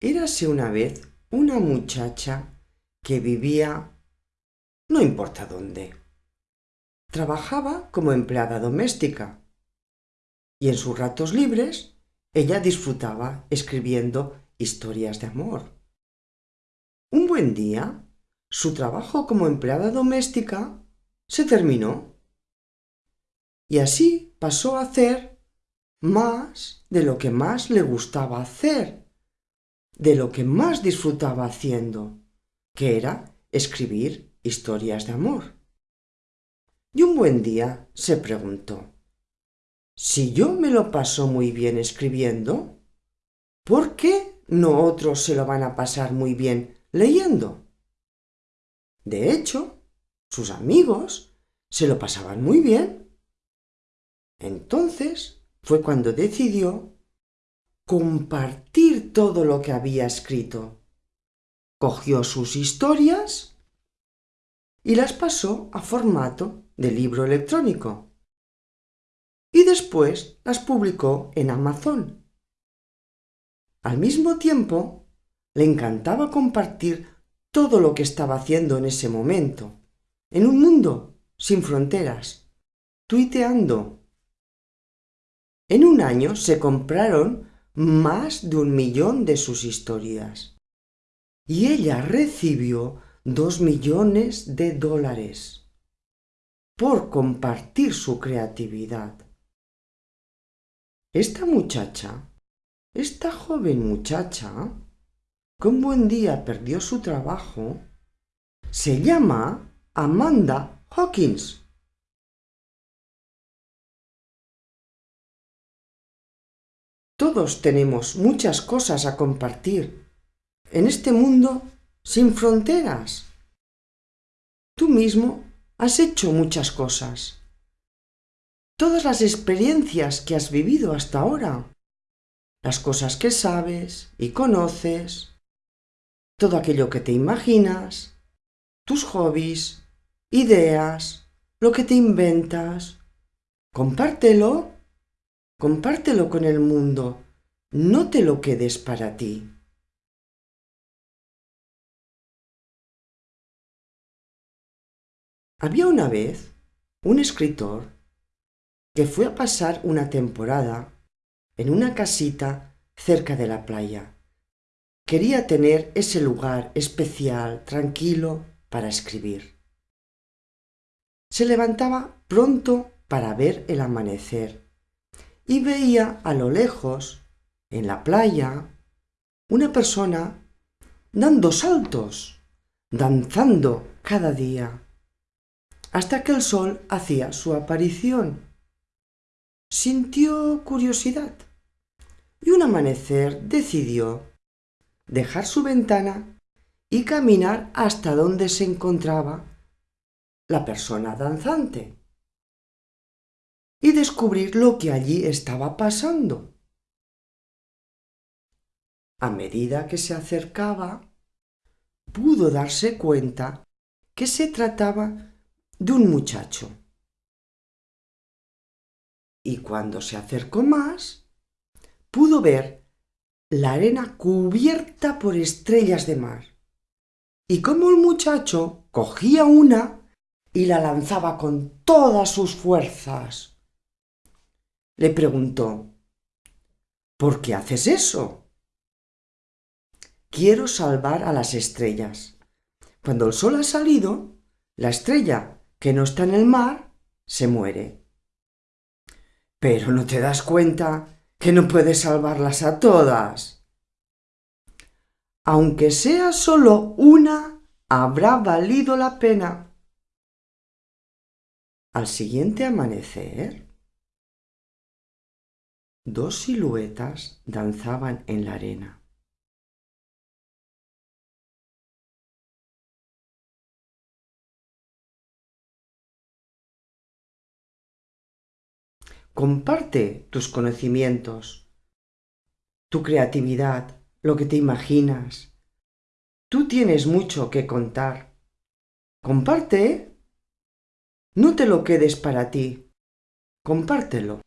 Érase una vez una muchacha que vivía no importa dónde. Trabajaba como empleada doméstica y en sus ratos libres ella disfrutaba escribiendo historias de amor. Un buen día, su trabajo como empleada doméstica se terminó y así pasó a hacer más de lo que más le gustaba hacer de lo que más disfrutaba haciendo, que era escribir historias de amor. Y un buen día se preguntó, si yo me lo paso muy bien escribiendo, ¿por qué no otros se lo van a pasar muy bien leyendo? De hecho, sus amigos se lo pasaban muy bien. Entonces fue cuando decidió compartir todo lo que había escrito. Cogió sus historias y las pasó a formato de libro electrónico. Y después las publicó en Amazon. Al mismo tiempo, le encantaba compartir todo lo que estaba haciendo en ese momento, en un mundo sin fronteras, tuiteando. En un año se compraron más de un millón de sus historias. Y ella recibió dos millones de dólares por compartir su creatividad. Esta muchacha, esta joven muchacha, que un buen día perdió su trabajo, se llama Amanda Hawkins. Todos tenemos muchas cosas a compartir en este mundo sin fronteras. Tú mismo has hecho muchas cosas. Todas las experiencias que has vivido hasta ahora, las cosas que sabes y conoces, todo aquello que te imaginas, tus hobbies, ideas, lo que te inventas. Compártelo Compártelo con el mundo, no te lo quedes para ti. Había una vez un escritor que fue a pasar una temporada en una casita cerca de la playa. Quería tener ese lugar especial, tranquilo, para escribir. Se levantaba pronto para ver el amanecer y veía a lo lejos, en la playa, una persona dando saltos, danzando cada día, hasta que el sol hacía su aparición. Sintió curiosidad y un amanecer decidió dejar su ventana y caminar hasta donde se encontraba la persona danzante y descubrir lo que allí estaba pasando. A medida que se acercaba, pudo darse cuenta que se trataba de un muchacho. Y cuando se acercó más, pudo ver la arena cubierta por estrellas de mar, y como el muchacho cogía una y la lanzaba con todas sus fuerzas le preguntó, ¿Por qué haces eso? Quiero salvar a las estrellas. Cuando el sol ha salido, la estrella que no está en el mar se muere. Pero no te das cuenta que no puedes salvarlas a todas. Aunque sea solo una, habrá valido la pena. Al siguiente amanecer, Dos siluetas danzaban en la arena. Comparte tus conocimientos, tu creatividad, lo que te imaginas. Tú tienes mucho que contar. Comparte. No te lo quedes para ti. Compártelo.